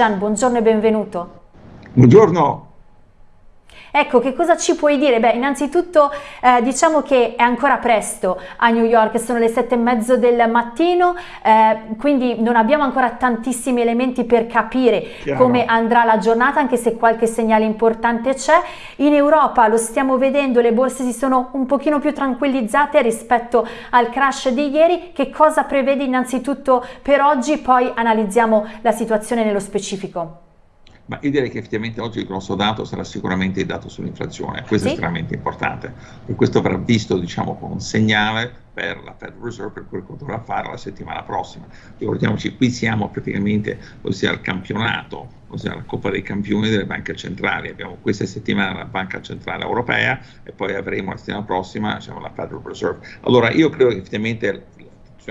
Gian, buongiorno e benvenuto. Buongiorno. Ecco, che cosa ci puoi dire? Beh, innanzitutto eh, diciamo che è ancora presto a New York, sono le sette e mezzo del mattino, eh, quindi non abbiamo ancora tantissimi elementi per capire Chiaro. come andrà la giornata, anche se qualche segnale importante c'è. In Europa lo stiamo vedendo, le borse si sono un pochino più tranquillizzate rispetto al crash di ieri. Che cosa prevede innanzitutto per oggi? Poi analizziamo la situazione nello specifico. Ma io direi che effettivamente oggi il grosso dato sarà sicuramente il dato sull'inflazione, questo sì. è estremamente importante, e questo verrà visto diciamo, come un segnale per la Federal Reserve per quello che dovrà fare la settimana prossima. Ricordiamoci, qui siamo praticamente, ossia al campionato, ossia la Coppa dei Campioni delle banche centrali. Abbiamo questa settimana la Banca Centrale Europea e poi avremo la settimana prossima diciamo, la Federal Reserve. Allora io credo che effettivamente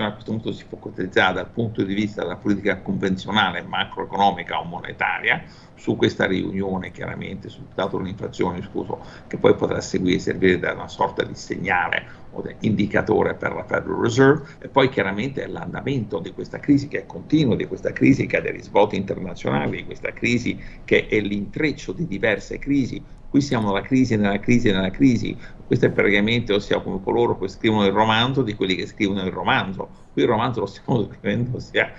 a questo punto si focalizzare dal punto di vista della politica convenzionale macroeconomica o monetaria su questa riunione chiaramente sul dato dell'inflazione scuso che poi potrà seguire servire da una sorta di segnale o di indicatore per la Federal Reserve e poi chiaramente l'andamento di questa crisi che è continua, di questa crisi che ha dei risvolti internazionali, di questa crisi che è l'intreccio di diverse crisi Qui siamo nella crisi, nella crisi, nella crisi. Questo è praticamente, ossia come coloro che scrivono il romanzo di quelli che scrivono il romanzo. Qui il romanzo lo stiamo scrivendo ossia,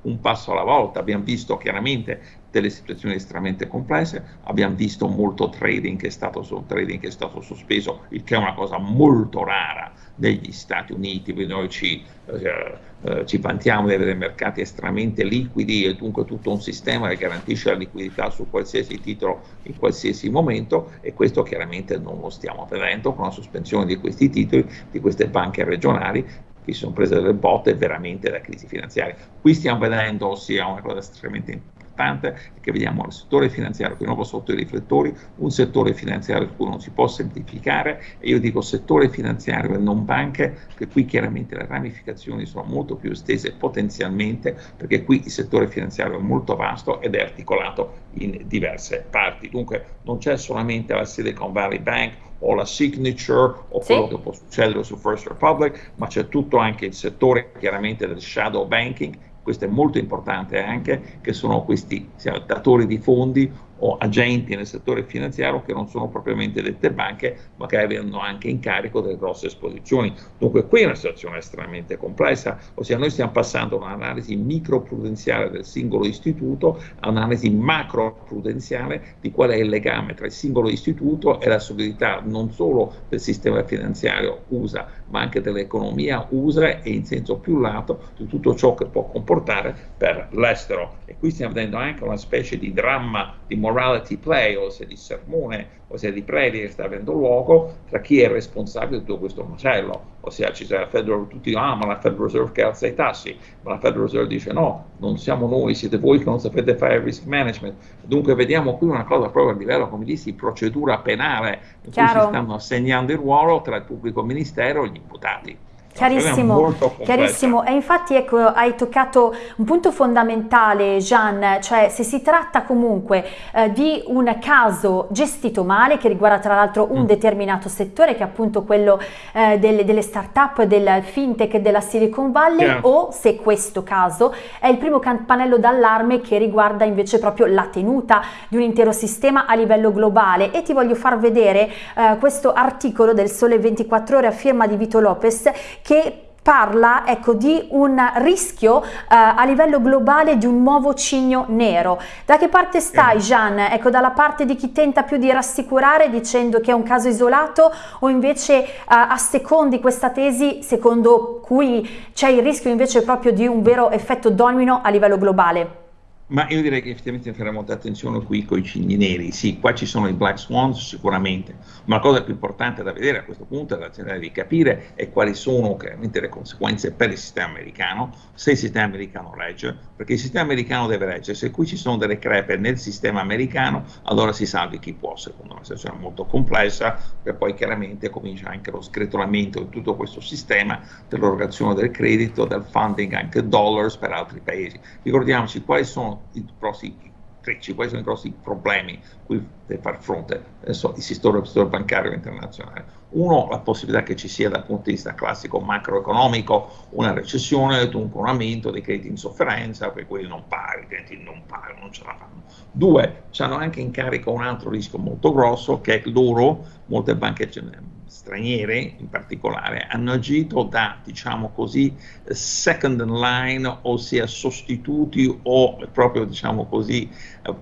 un passo alla volta. Abbiamo visto chiaramente delle situazioni estremamente complesse, abbiamo visto molto trading che è stato, trading che è stato sospeso, il che è una cosa molto rara negli Stati Uniti, noi ci, eh, eh, ci vantiamo di avere mercati estremamente liquidi e dunque tutto un sistema che garantisce la liquidità su qualsiasi titolo in qualsiasi momento e questo chiaramente non lo stiamo vedendo con la sospensione di questi titoli, di queste banche regionali che si sono prese delle botte veramente da crisi finanziaria. Qui stiamo vedendo ossia una cosa estremamente importante che vediamo il settore finanziario di nuovo sotto i riflettori, un settore finanziario su cui non si può semplificare e io dico settore finanziario e non banche, che qui chiaramente le ramificazioni sono molto più estese potenzialmente perché qui il settore finanziario è molto vasto ed è articolato in diverse parti. Dunque non c'è solamente la Silicon Valley Bank o la signature o sì. quello che può succedere su First Republic, ma c'è tutto anche il settore chiaramente del shadow banking questo è molto importante anche, che sono questi datori di fondi o agenti nel settore finanziario che non sono propriamente dette banche, ma che hanno anche in carico delle grosse esposizioni. Dunque qui è una situazione estremamente complessa, ossia noi stiamo passando da un'analisi microprudenziale del singolo istituto a un'analisi macroprudenziale di qual è il legame tra il singolo istituto e la solidità non solo del sistema finanziario USA, ma anche dell'economia USA e in senso più lato di tutto ciò che può comportare per l'estero. E qui stiamo vedendo anche una specie di dramma di moralità morality play, ossia di sermone, ossia di predica che sta avendo luogo tra chi è responsabile di tutto questo macello. Ossia ci la Federal, tutti dicono, ah ma la Federal Reserve che alza i tassi, ma la Federal Reserve dice no, non siamo noi, siete voi che non sapete fare risk management. Dunque vediamo qui una cosa proprio a livello, come dissi, di procedura penale, in Chiaro. cui si stanno assegnando il ruolo tra il pubblico ministero e gli imputati. Chiarissimo, chiarissimo. E infatti ecco, hai toccato un punto fondamentale Gian, cioè se si tratta comunque eh, di un caso gestito male che riguarda tra l'altro un mm. determinato settore che è appunto quello eh, delle, delle start-up, del fintech della Silicon Valley yeah. o se questo caso è il primo campanello d'allarme che riguarda invece proprio la tenuta di un intero sistema a livello globale e ti voglio far vedere eh, questo articolo del Sole 24 Ore a firma di Vito Lopez che parla ecco, di un rischio eh, a livello globale di un nuovo cigno nero. Da che parte stai Gian? Ecco, dalla parte di chi tenta più di rassicurare dicendo che è un caso isolato o invece eh, assecondi questa tesi secondo cui c'è il rischio invece proprio di un vero effetto domino a livello globale? Ma io direi che effettivamente faremo molta attenzione qui con i cigni neri. Sì, qua ci sono i black swans sicuramente, ma la cosa più importante da vedere a questo punto, da cercare di capire, è quali sono chiaramente le conseguenze per il sistema americano, se il sistema americano regge, perché il sistema americano deve reggere. Se qui ci sono delle crepe nel sistema americano, allora si salvi chi può, secondo una situazione molto complessa, perché poi chiaramente comincia anche lo scretolamento di tutto questo sistema dell'erogazione del credito, del funding anche dollars per altri paesi. Ricordiamoci quali sono i prossimi critici, quali sono i grossi problemi cui deve far fronte adesso, il sistema, sistema bancario internazionale. Uno, la possibilità che ci sia dal punto di vista classico macroeconomico una recessione, dunque un aumento dei crediti in sofferenza, per quelli non pagano, i clienti non pagano, non ce la fanno. Due, hanno anche in carico un altro rischio molto grosso che è loro, molte banche straniere in particolare, hanno agito da, diciamo così, second in line, ossia sostituti o proprio, diciamo così,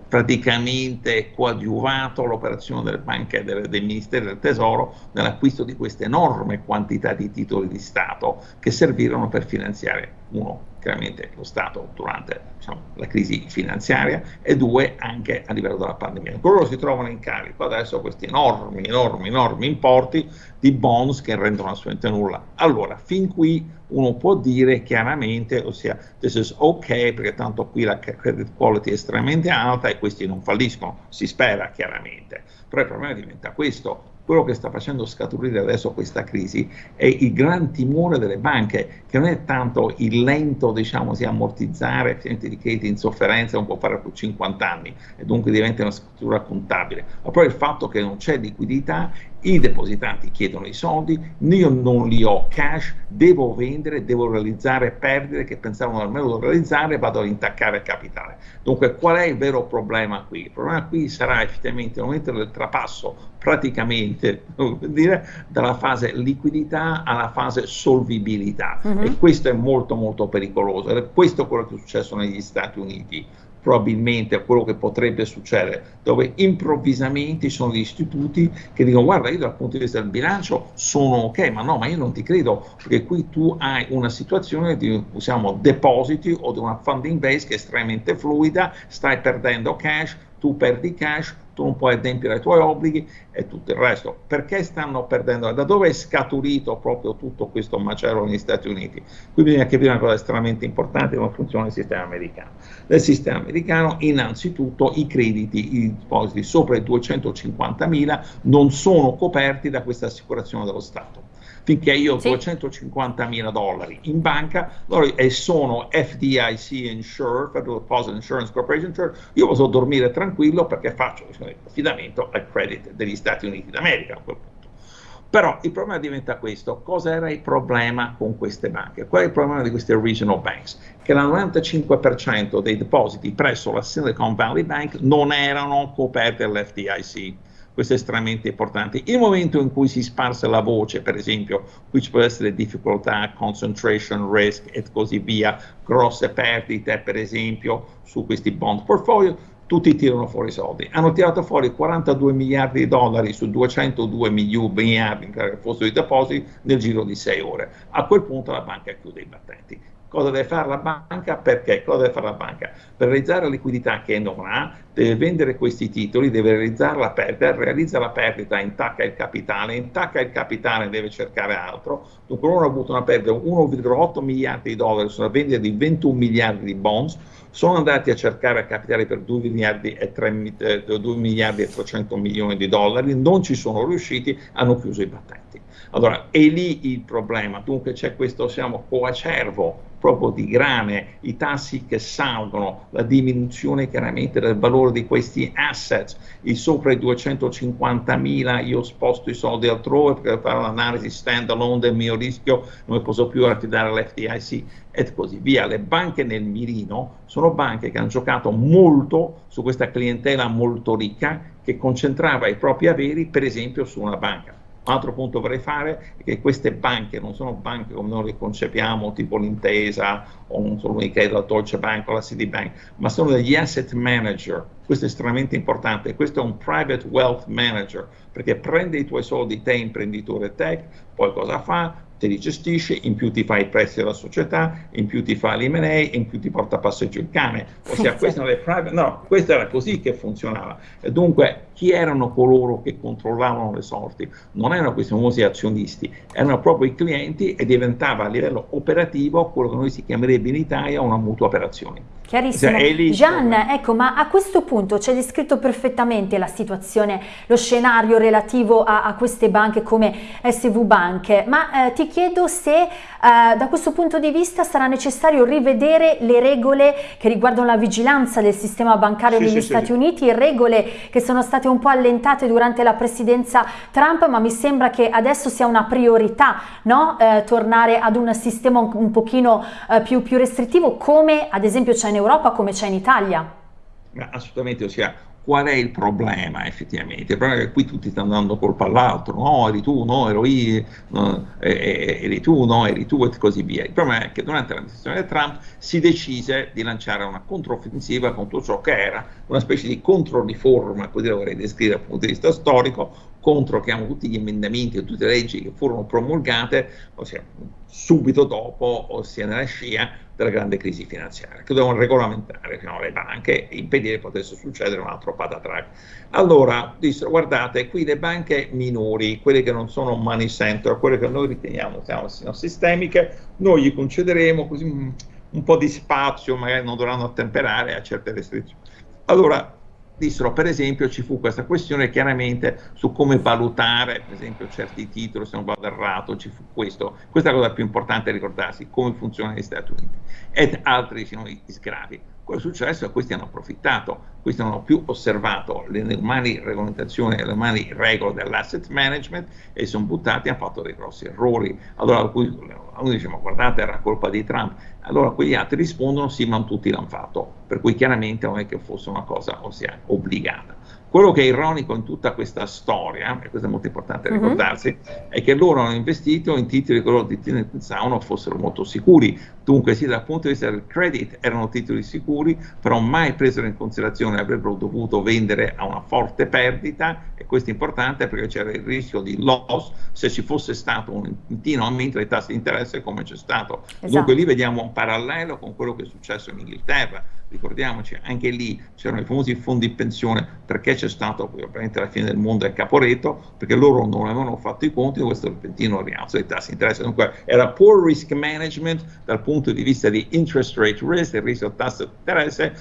praticamente coadiuvato l'operazione delle banche delle, dei ministeri del tesoro nell'acquisto di queste enorme quantità di titoli di Stato che servirono per finanziare uno chiaramente lo Stato durante diciamo, la crisi finanziaria e due anche a livello della pandemia. Loro si trovano in carico adesso questi enormi, enormi, enormi importi di bonds che rendono assolutamente nulla. Allora, fin qui uno può dire chiaramente, ossia, this is ok perché tanto qui la credit quality è estremamente alta e questi non falliscono, si spera chiaramente, però il problema diventa questo, quello che sta facendo scaturire adesso questa crisi è il gran timore delle banche, che non è tanto il lento, diciamo, si ammortizzare di crediti in sofferenza, non può fare per 50 anni e dunque diventa una scrittura contabile, ma poi il fatto che non c'è liquidità, i depositanti chiedono i soldi, io non li ho cash, devo vendere, devo realizzare perdite che pensavano almeno di realizzare, vado ad intaccare il capitale. Dunque qual è il vero problema qui? Il problema qui sarà effettivamente il momento del trapasso praticamente dire, dalla fase liquidità alla fase solvibilità uh-huh. e questo è molto molto pericoloso ed è questo quello che è successo negli Stati Uniti probabilmente a quello che potrebbe succedere, dove improvvisamente ci sono degli istituti che dicono guarda io dal punto di vista del bilancio sono ok, ma no, ma io non ti credo, perché qui tu hai una situazione di usiamo depositi o di una funding base che è estremamente fluida, stai perdendo cash, tu perdi cash, tu non puoi adempiere ai tuoi obblighi e tutto il resto. Perché stanno perdendo? Da dove è scaturito proprio tutto questo macello negli Stati Uniti? Qui bisogna capire una cosa estremamente importante, come funziona il sistema americano. Nel sistema americano, innanzitutto, i crediti, i depositi sopra i 250 mila non sono coperti da questa assicurazione dello Stato finché io ho sì. 250 mila dollari in banca loro, e sono FDIC insured, Federal Deposit Insurance Corporation insured, io posso dormire tranquillo perché faccio affidamento al credit degli Stati Uniti d'America a quel punto. Però il problema diventa questo, cosa era il problema con queste banche? Qual è il problema di queste regional banks? Che il 95% dei depositi presso la Silicon Valley Bank non erano coperti dall'FDIC questo è estremamente importante. Il momento in cui si sparse la voce, per esempio, qui ci può essere difficoltà, concentration risk e così via, grosse perdite, per esempio, su questi bond portfolio, tutti tirano fuori i soldi. Hanno tirato fuori 42 miliardi di dollari su 202 miliardi che fossero i depositi nel giro di 6 ore. A quel punto la banca chiude i battenti. Cosa deve fare la banca? Perché? Cosa deve fare la banca? Per realizzare la liquidità che non ha, deve vendere questi titoli, deve realizzare la perdita, realizza la perdita, intacca il capitale, intacca il capitale, deve cercare altro. Dunque loro hanno avuto una perdita di 1,8 miliardi di dollari sulla vendita di 21 miliardi di bonds, sono andati a cercare capitali per 2 miliardi e, 3, 2 eh, miliardi e 300 milioni di dollari, non ci sono riusciti, hanno chiuso i battenti. Allora, è lì il problema, dunque c'è questo, siamo coacervo proprio di grane, i tassi che salgono, la diminuzione chiaramente del valore di questi assets, i sopra i 250 mila io sposto i soldi altrove per fare un'analisi stand alone del mio rischio, non posso più affidare all'FDIC e così via. Le banche nel mirino sono banche che hanno giocato molto su questa clientela molto ricca che concentrava i propri averi per esempio su una banca altro punto vorrei fare è che queste banche non sono banche come noi le concepiamo, tipo l'Intesa o non sono mica la Deutsche Bank o la Citibank, ma sono degli asset manager. Questo è estremamente importante. Questo è un private wealth manager perché prende i tuoi soldi, te imprenditore tech, poi cosa fa? Te li gestisce, in più ti fa i prezzi della società, in più ti fa l'M&A, in più ti porta a passeggio il cane. Ossia, queste, private, no, questo era così che funzionava. E dunque chi erano coloro che controllavano le sorti? Non erano questi famosi azionisti, erano proprio i clienti e diventava a livello operativo quello che noi si chiamerebbe in Italia una mutua operazione. Chiarissimo. Cioè, Gian, ecco, ma a questo punto c'è descritto perfettamente la situazione, lo scenario relativo a, a queste banche come SV Bank, ma eh, ti chiedo se eh, da questo punto di vista sarà necessario rivedere le regole che riguardano la vigilanza del sistema bancario sì, negli sì, Stati sì. Uniti, regole che sono state un po' allentate durante la presidenza Trump, ma mi sembra che adesso sia una priorità no? eh, tornare ad un sistema un, un pochino eh, più, più restrittivo come ad esempio c'è in Europa come c'è in Italia. Assolutamente, ossia qual è il problema effettivamente? Il problema è che qui tutti stanno dando colpa all'altro, no eri tu, no ero io, no, eri tu, no eri tu e così via. Il problema è che durante l'amministrazione di Trump si decise di lanciare una controffensiva contro ciò che era una specie di controriforma, così la vorrei descrivere dal punto di vista storico, contro chiamo, tutti gli emendamenti e tutte le leggi che furono promulgate, ossia subito dopo, ossia nella scia della grande crisi finanziaria, che dovevano regolamentare diciamo, le banche e impedire che potesse succedere un altro patatrack. Allora dissero, guardate, qui le banche minori, quelle che non sono money center, quelle che noi riteniamo siano, sistemiche, noi gli concederemo così un, un po' di spazio, magari non dovranno attemperare a certe restrizioni. Allora, dissero per esempio ci fu questa questione chiaramente su come valutare per esempio certi titoli, se non vado errato, ci fu questo, questa è la cosa più importante ricordarsi, come funzionano gli Stati Uniti. Ed altri sono i sgravi. Quello è successo? È questi hanno approfittato, questi non hanno più osservato le normali regolamentazioni le normali regole dell'asset management e sono buttati hanno fatto dei grossi errori. Allora uno dice ma guardate era colpa di Trump, allora quegli altri rispondono sì ma tutti l'hanno fatto, per cui chiaramente non è che fosse una cosa ossia, obbligata. Quello che è ironico in tutta questa storia, e questo è molto importante mhm. ricordarsi, -huh. è che loro hanno investito in titoli che loro pensavano fossero molto sicuri. Dunque, sì, dal punto di vista del credit erano titoli sicuri, però mai presero in considerazione avrebbero dovuto vendere a una forte perdita, e questo è importante perché c'era il rischio di loss se ci fosse stato un continuo aumento dei tassi di interesse come c'è stato. Esatto. Dunque, lì vediamo un parallelo con quello che è successo in Inghilterra ricordiamoci, anche lì c'erano i famosi fondi di pensione, perché c'è stato ovviamente alla fine del mondo il caporetto, perché loro non avevano fatto i conti di questo repentino rialzo dei tassi di interesse. Dunque era poor risk management dal punto di vista di interest rate risk, il rischio tasso di interesse,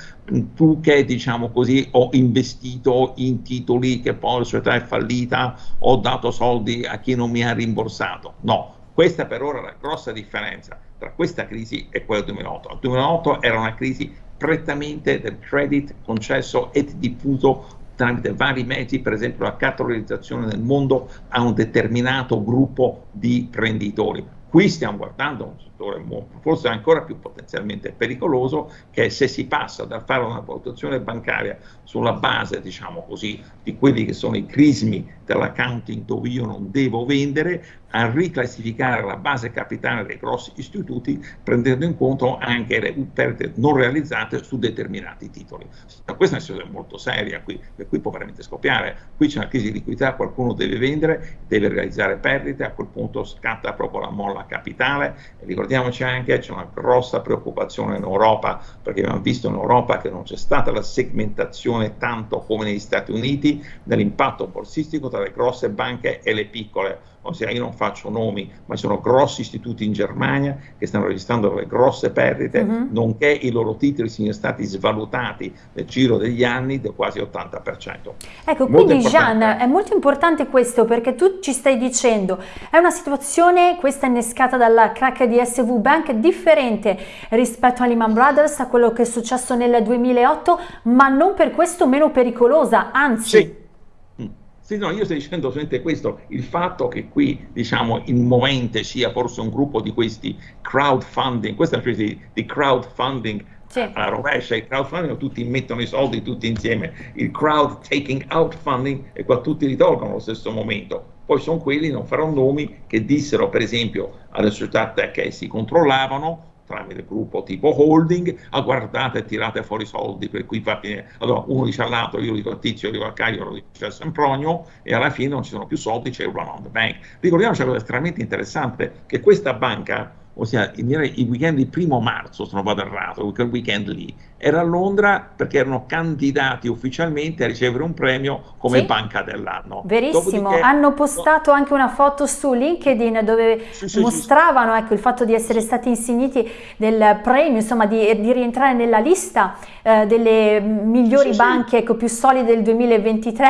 tu che diciamo così ho investito in titoli che poi la società è fallita, ho dato soldi a chi non mi ha rimborsato. No, questa per ora è la grossa differenza tra questa crisi e quella del 2008. Il 2008 era una crisi prettamente del credit concesso e diffuso tramite vari mezzi, per esempio la cartolarizzazione nel mondo a un determinato gruppo di prenditori. Qui stiamo guardando un settore forse ancora più potenzialmente pericoloso, che se si passa dal fare una valutazione bancaria sulla base, diciamo così, di quelli che sono i crismi dell'accounting dove io non devo vendere, a riclassificare la base capitale dei grossi istituti prendendo in conto anche le perdite non realizzate su determinati titoli. Questa è una situazione molto seria qui, cui può veramente scoppiare. Qui c'è una crisi di liquidità, qualcuno deve vendere, deve realizzare perdite, a quel punto scatta proprio la molla capitale. E ricordiamoci anche che c'è una grossa preoccupazione in Europa, perché abbiamo visto in Europa che non c'è stata la segmentazione tanto come negli Stati Uniti dell'impatto borsistico tra le grosse banche e le piccole ossia io non faccio nomi, ma ci sono grossi istituti in Germania che stanno registrando delle grosse perdite, uh mhm. -huh. nonché i loro titoli siano stati svalutati nel giro degli anni del quasi 80%. Ecco, molto quindi Gian, è molto importante questo perché tu ci stai dicendo, è una situazione, questa innescata dalla crack di SV Bank, differente rispetto a Lehman Brothers, a quello che è successo nel 2008, ma non per questo meno pericolosa, anzi... Sì sì, no, io sto dicendo solamente questo, il fatto che qui, diciamo, in movente sia forse un gruppo di questi crowdfunding, questa è una specie di, di crowdfunding sì. alla rovescia, il crowdfunding tutti mettono i soldi tutti insieme, il crowd taking out funding e qua tutti li tolgono allo stesso momento. Poi sono quelli, non farò nomi, che dissero per esempio alle società che si controllavano, tramite gruppo tipo holding, ah guardate tirate fuori soldi per cui fa finire, allora uno dice all'altro, io dico a Tizio, io dico a Caio, lo dice a Sempronio e alla fine non ci sono più soldi, c'è il run on the bank. Ricordiamoci una cosa estremamente interessante, che questa banca ossia i weekend di primo marzo, se non vado errato, quel weekend lì, era a Londra perché erano candidati ufficialmente a ricevere un premio come sì. banca dell'anno. Verissimo, Dopodiché, hanno postato no, anche una foto su LinkedIn dove sì, sì, mostravano ecco, il fatto di essere stati insigniti del premio, insomma di, di rientrare nella lista eh, delle migliori banche ecco, più solide del 2023,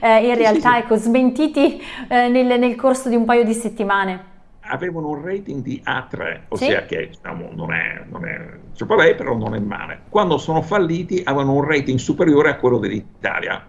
eh, in realtà ecco, smentiti eh, nel, nel corso di un paio di settimane avevano un rating di A3, ossia sì. che diciamo, non è, non è troppo bene, però non è male. Quando sono falliti avevano un rating superiore a quello dell'Italia.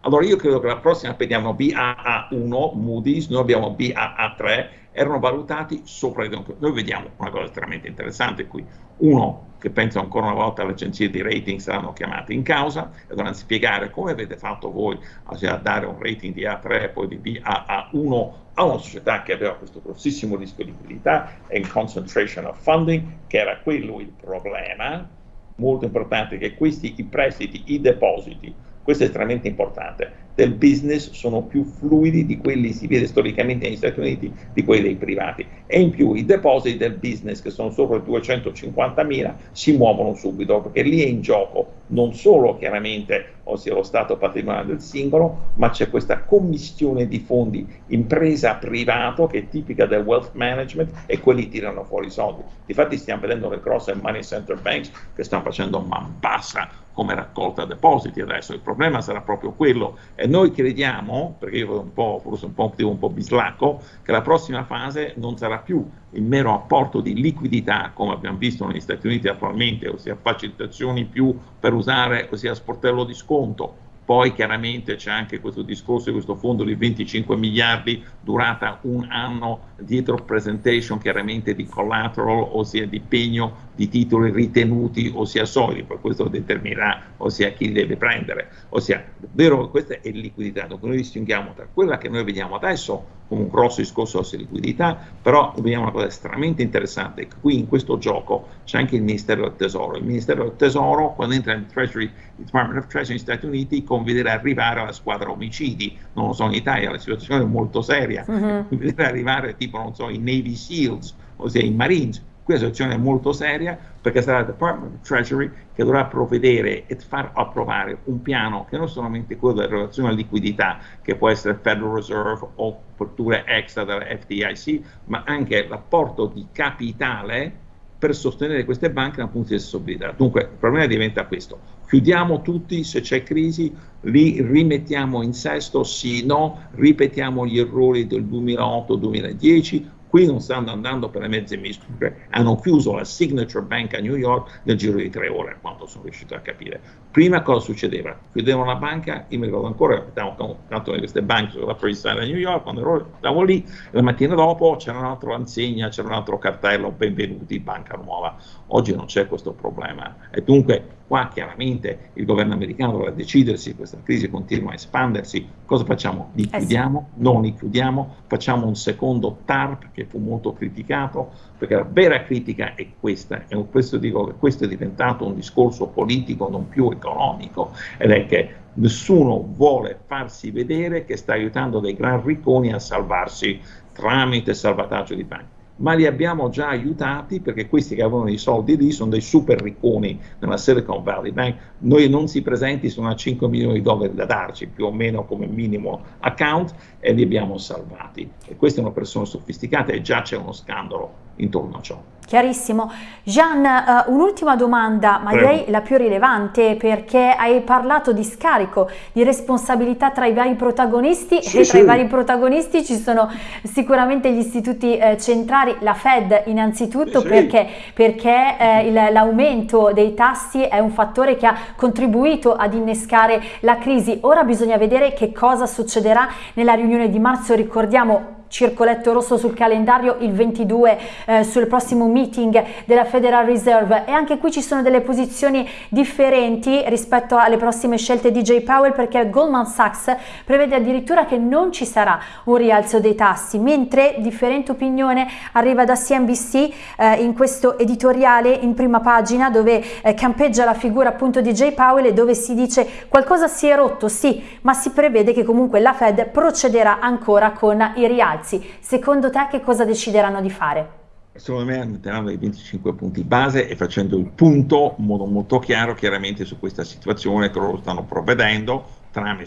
Allora io credo che la prossima vediamo BAA1, Moody's, noi abbiamo BAA3, erano valutati sopra i Noi vediamo una cosa estremamente interessante qui. Uno, che penso ancora una volta le agenzie di rating saranno chiamate in causa e dovranno spiegare come avete fatto voi a dare un rating di A3 e poi di BAA1 a una società che aveva questo grossissimo rischio di liquidità e concentration of funding, che era quello il problema, molto importante che questi i prestiti, i depositi, questo è estremamente importante, del business sono più fluidi di quelli si vede storicamente negli Stati Uniti di quelli dei privati. E in più i depositi del business che sono sopra i 250 mila si muovono subito perché lì è in gioco non solo chiaramente ossia lo stato patrimoniale del singolo ma c'è questa commissione di fondi impresa privato che è tipica del wealth management e quelli tirano fuori i soldi. Difatti stiamo vedendo le grosse money center banks che stanno facendo man bassa come raccolta depositi. Adesso il problema sarà proprio quello. E noi crediamo, perché io un po', forse un po', un po' bislacco, che la prossima fase non sarà più il mero apporto di liquidità, come abbiamo visto negli Stati Uniti attualmente, ossia facilitazioni più per usare, ossia sportello di sconto, poi chiaramente c'è anche questo discorso di questo fondo di 25 miliardi durata un anno dietro presentation chiaramente di collateral, ossia di pegno di titoli ritenuti, ossia solidi, poi questo determinerà ossia chi li deve prendere, ossia davvero questa è liquidità, dunque noi distinguiamo tra quella che noi vediamo adesso come un grosso discorso di liquidità, però vediamo una cosa estremamente interessante, qui in questo gioco c'è anche il Ministero del Tesoro, il Ministero del Tesoro quando entra nel Treasury, il Department of Treasury negli Stati Uniti conviene arrivare alla squadra omicidi, non lo so in Italia, la situazione è molto seria, uh-huh. conviene arrivare tipo non so i Navy SEALs, ossia i Marines, qui la situazione è molto seria perché sarà il Department of Treasury che dovrà provvedere e far approvare un piano che non solamente quello della relazione alla liquidità, che può essere Federal Reserve o fortune extra della FDIC, ma anche l'apporto di capitale per sostenere queste banche dal punto di vista stabilità. Dunque il problema diventa questo, chiudiamo tutti, se c'è crisi li rimettiamo in sesto, sì, no, ripetiamo gli errori del 2008-2010 Qui non stanno andando per le mezze misure, hanno chiuso la Signature Bank a New York nel giro di tre ore, quanto sono riuscito a capire. Prima cosa succedeva? Chiudevano la banca, io mi ricordo ancora, abitavo tanto queste banche sulla Side a New York, quando ero, stavo lì, la mattina dopo c'era un'altra insegna, c'era un altro cartello, benvenuti, banca nuova. Oggi non c'è questo problema e dunque Qua chiaramente il governo americano dovrà decidersi, questa crisi continua a espandersi, cosa facciamo? Li chiudiamo? Non li chiudiamo? Facciamo un secondo TARP che fu molto criticato, perché la vera critica è questa, e questo dico questo è diventato un discorso politico non più economico, ed è che nessuno vuole farsi vedere che sta aiutando dei gran ricconi a salvarsi tramite salvataggio di banche ma li abbiamo già aiutati perché questi che avevano i soldi lì sono dei super ricconi nella Silicon Valley Bank, noi non si presenti, sono a 5 milioni di dollari da darci più o meno come minimo account e li abbiamo salvati. E queste sono persone sofisticate e già c'è uno scandalo intorno a ciò. Chiarissimo. Gian, uh, un'ultima domanda, ma direi la più rilevante, perché hai parlato di scarico, di responsabilità tra i vari protagonisti sì, e tra sì. i vari protagonisti ci sono sicuramente gli istituti eh, centrali, la Fed innanzitutto, sì, perché, perché eh, l'aumento dei tassi è un fattore che ha contribuito ad innescare la crisi. Ora bisogna vedere che cosa succederà nella riunione di marzo, ricordiamo circoletto rosso sul calendario il 22 eh, sul prossimo meeting della Federal Reserve. E anche qui ci sono delle posizioni differenti rispetto alle prossime scelte di Jay Powell perché Goldman Sachs prevede addirittura che non ci sarà un rialzo dei tassi mentre differente opinione arriva da CNBC eh, in questo editoriale in prima pagina dove eh, campeggia la figura appunto di Jay Powell e dove si dice qualcosa si è rotto sì ma si prevede che comunque la Fed procederà ancora con i rialzi alzi, secondo te che cosa decideranno di fare? secondo me all'interno dei 25 punti base e facendo il punto in modo molto chiaro chiaramente su questa situazione che loro stanno provvedendo tramite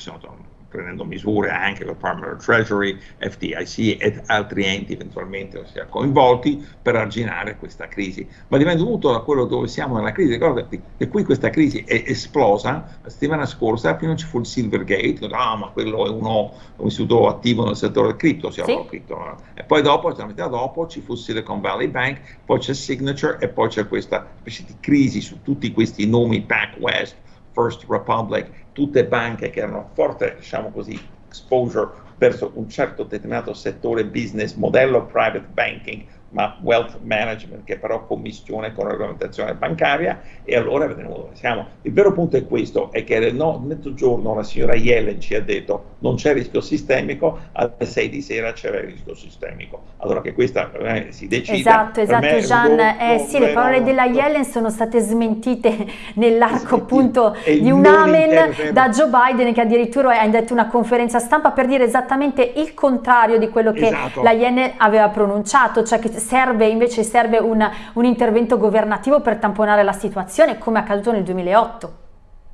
prendendo misure anche Department of Treasury, FDIC ed altri enti eventualmente ossia, coinvolti per arginare questa crisi. Ma dipende tutto da quello dove siamo nella crisi. Ricordati che qui questa crisi è esplosa la settimana scorsa, prima ci fu il Silvergate, ah ma quello è uno, un istituto attivo nel settore del cripto, sì. cripto. e poi dopo, la metà dopo, ci fu Silicon Valley Bank, poi c'è Signature e poi c'è questa specie di crisi su tutti questi nomi, PacWest, First Republic, tutte banche che hanno forte, diciamo così, exposure verso un certo determinato settore business, modello private banking, ma wealth management che però commissione con la regolamentazione bancaria e allora vedremo dove siamo. Il vero punto è questo, è che no, mezzogiorno la signora Yellen ci ha detto non c'è rischio sistemico, alle 6 di sera c'era il rischio sistemico. Allora che questa eh, si decide. Esatto, esatto Gian, eh, sì, le parole della Yellen sono state smentite nell'arco appunto di un amen da Joe Biden che addirittura ha detto una conferenza stampa per dire esattamente il contrario di quello che esatto. la Yellen aveva pronunciato, cioè che serve invece serve un, un intervento governativo per tamponare la situazione come è accaduto nel 2008.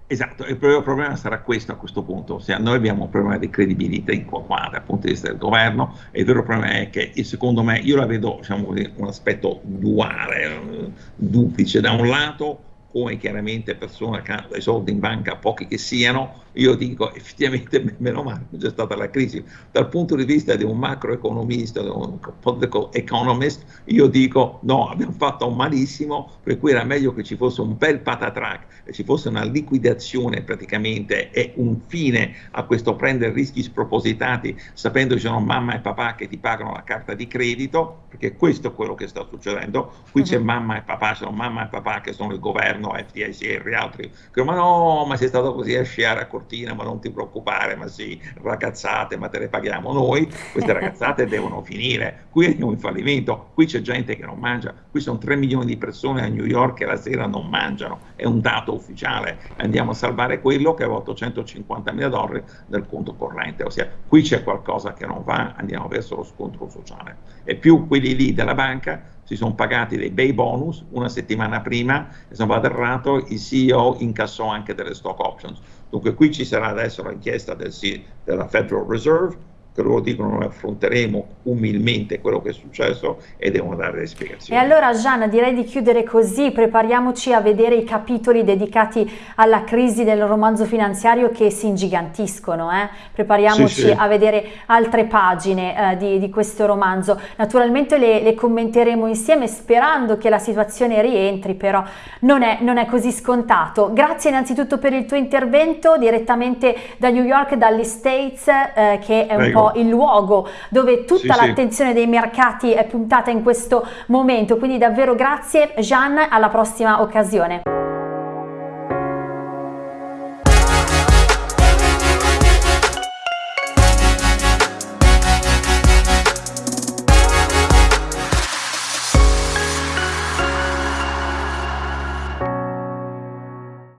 Esatto, il problema sarà questo a questo punto, ossia noi abbiamo un problema di credibilità in qua, dal punto di vista del governo e il vero problema è che secondo me io la vedo diciamo un aspetto duale, eh, duplice, da un lato come chiaramente persone che hanno dei soldi in banca, pochi che siano, io dico effettivamente meno male che c'è stata la crisi. Dal punto di vista di un macroeconomista, di un political economist, io dico no, abbiamo fatto malissimo, per cui era meglio che ci fosse un bel patatrack ci fosse una liquidazione praticamente e un fine a questo prendere rischi spropositati, sapendo che ci sono mamma e papà che ti pagano la carta di credito, perché questo è quello che sta succedendo. Qui uh -huh. c'è mhm. mamma e papà, sono mamma e papà che sono il governo, FDIC e altri, che ma no, ma sei stato così a sciare a cortare mattina, ma non ti preoccupare, ma sì, ragazzate, ma te le paghiamo noi, queste ragazzate devono finire, qui andiamo in fallimento, qui c'è gente che non mangia, qui sono 3 milioni di persone a New York che la sera non mangiano, è un dato ufficiale, andiamo a salvare quello che aveva 850 mila dollari nel conto corrente, ossia qui c'è qualcosa che non va, andiamo verso lo scontro sociale. E più quelli lì della banca si sono pagati dei bei bonus una settimana prima e se non vado errato il CEO incassò anche delle stock options. Dunque qui ci sarà adesso l'inchiesta del, della Federal Reserve che loro dicono noi affronteremo umilmente quello che è successo e devono dare le spiegazioni. E allora Gianna direi di chiudere così, prepariamoci a vedere i capitoli dedicati alla crisi del romanzo finanziario che si ingigantiscono, eh? prepariamoci sì, sì. a vedere altre pagine eh, di, di, questo romanzo. Naturalmente le, le, commenteremo insieme sperando che la situazione rientri, però non è, non è così scontato. Grazie innanzitutto per il tuo intervento direttamente da New York, dagli States, eh, che è un Prego. po' il luogo dove tutta sì, l'attenzione sì. dei mercati è puntata in questo momento. Quindi davvero grazie Jean, alla prossima occasione.